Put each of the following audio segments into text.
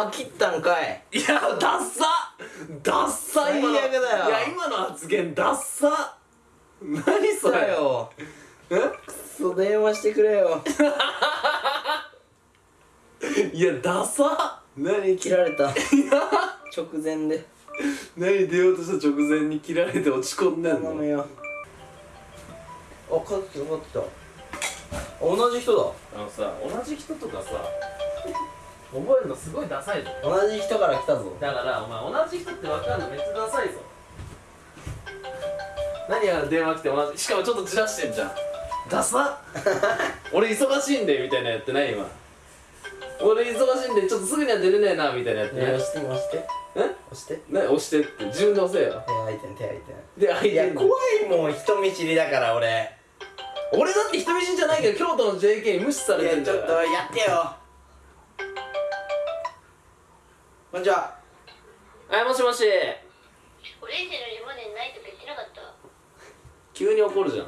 あ切ったんかい。いやダッサ。ダッサ最悪だよ。いや今の発言ダッサ。何そだれよ。え？くそ電話してくれよ。いやダサ。何切られた？直前で。何出ようとした直前に切られて落ち込んでんの？頼むよ。あ勝ってた勝ってた。同じ人だ。あのさ同じ人とかさ覚えるのすごいダサいぞ。同じ人から来たぞ。だからお前同じ人って分かるのめっちゃダサいぞ。何や電話来て同じしかもちょっとずらしてんじゃん。ダサ 俺忙しいんでみたいなやってない今。俺忙しいんでちょっとすぐには出れねえなみたいなやってないね押して押して。え？押して。ね押してって。自分で押せよ。手空いてん手空いて。ん手いや怖いもん人見知りだから俺。俺だって人見知りじゃないけど京都の JK に無視されてんだよいやちょっとやってよこんにちは。はいもしもし。オレンジのレモネードないとか言ってなかった。急に怒るじゃん。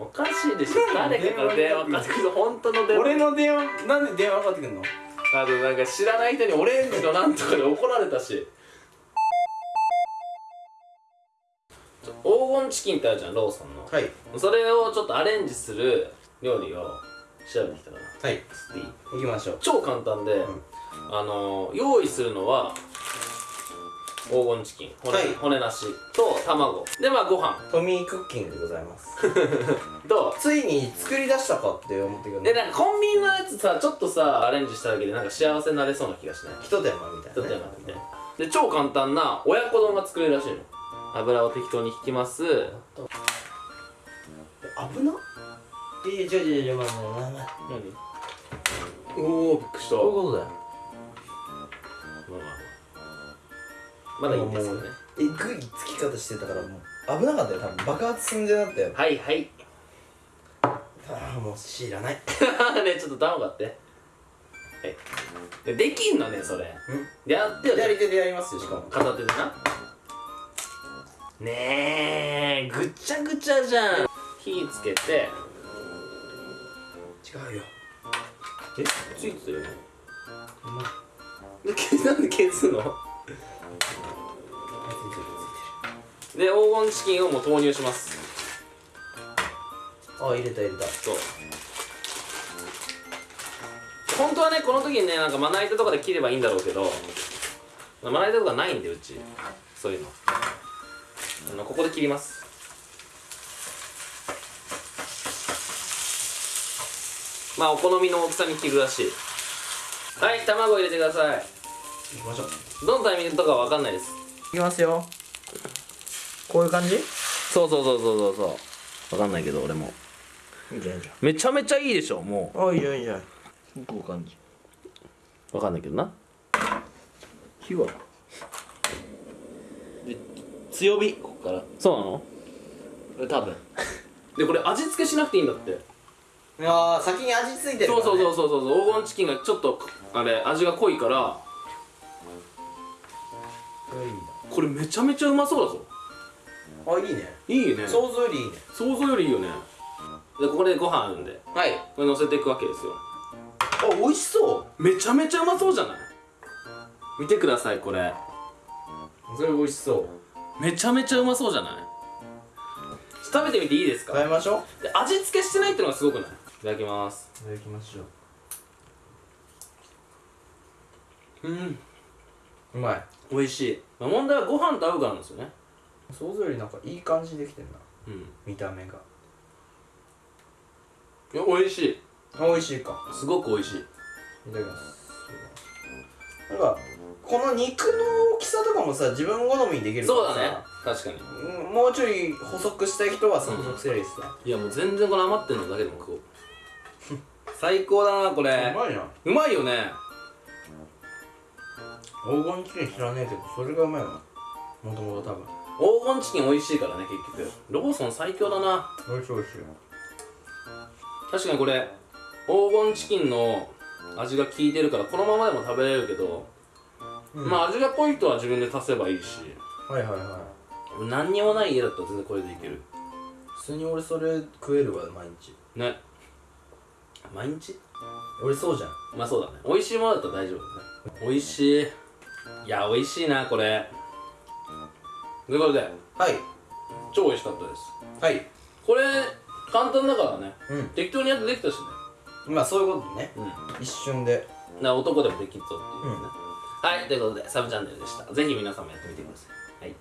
おかしいでしょ。誰かから電話かかってくる本当の電話。俺の電話なんで電話かかってくんの？あとなんか知らない人にオレンジのなんとかで怒られたし。黄金チキンってあるじゃんローソンの。はい。それをちょっとアレンジする料理を調べてきたからはい。スティ行きましょう。超簡単で、あの用意するのは黄金チキン骨,、はい。骨なしと卵。でまあご飯。トミークッキングでございます。とついに作り出したかって思ってくるでなんかコンビニのやつさちょっとさアレンジしただけでなんか幸せになれそうな気がしない？ひと手間みたいちょっとな、ね、やってみてで超簡単な親子丼が作れるらしいの。油を適当に引きます。危ないやいや違う違う違うまあまあまあまあ。何？おおびっくりした。そういうことだよ。まあまあまだいいんですよね。えぐいつき方してたからもう危なかったよ多分。爆発寸前だったよ。はいはい。ああもう知らない。ねちょっと頼むかって。はい。でできんのねそれ。でやってよ。左手でやりますよしかも。片手でな。ねえぐちゃぐちゃじゃん。火つけて違うよ。え？ついてたよね。でけなんで消すの？で黄金チキンをもう投入します。あ入れた入れた。そう。本当はねこの時にねなんかまな板とかで切ればいいんだろうけどまな板とかないんでうち。そういうの。あのここで切りますまあお好みの大きさに切るらしい。はい卵入れてください。行きましょう。どのタイミングとかわかんないです。いきますよ。こういう感じ？いそうそうそうそうそうそう。わかんないけど俺も。いじゃんいいじめちゃめちゃいいでしょもゃんあいいじゃんいいじゃん。こういう感じ。うわかんないけどな。火は？で強火ここから。そうなの？多分。でこれ味付けしなくていいんだっていやー先に味付いてるね、そうそうそうそうそう。黄金チキンがちょっとあれ味が濃いから。これめちゃめちゃうまそうだぞ。あいいね。いいね。想像よりいいね。想像よりいいよね。でここでご飯あるんではい。これ乗せていくわけですよ。あ美味しそめちゃめちゃうまそうじゃない？見てくださいこれ。うそれ美味しそう。めちゃめちゃうまそうじゃない？食べてみていいですか？食べましょう。で味付けしてないってのがすごくないい？ただきます。いただきましょう。ん。ううまい。美味しい、まあ、問題はご飯と合うからなんですよね。想像よりなんかいい感じできてんな。うん。見た目が。いや美味しい。あ美味しいか。すごく美味しい。いただきます。なんかこの肉の大きさとかもさ自分好みにできるからさ。そうだね。確かに。うんもうちょい細くしたい人はさ細くすればいいいやもう全然この余ってんのだけでも食おう最高だなこれ。うまいなうまいよね。黄金チキン知らねえけどそれがうまいわもともと多分。黄金チキン美味しいからね結局。ローソン最強だな。美味しい美味しい確かにこれ黄金チキンの味が効いてるからこのままでも食べれるけど、うん。まあ味が濃い人は自分で足せばいいし。はいはいはい。何にもない家だったら全然これでいける。普通に俺それ食えるわ毎日。ね毎日？俺そうじゃん。まあそうだね。美味しいものだったら大丈夫だね。美味しい。いや美味しいなこれ。ということで。はい。超美味しかったです。はい。これ簡単だからね、うん、適当にやってできたしね。まあそういうことね、うん、一瞬で。な男でもできるぞっていうね、うん、はいということでサブチャンネルでした。ぜひ皆さんもやってみてください。はい。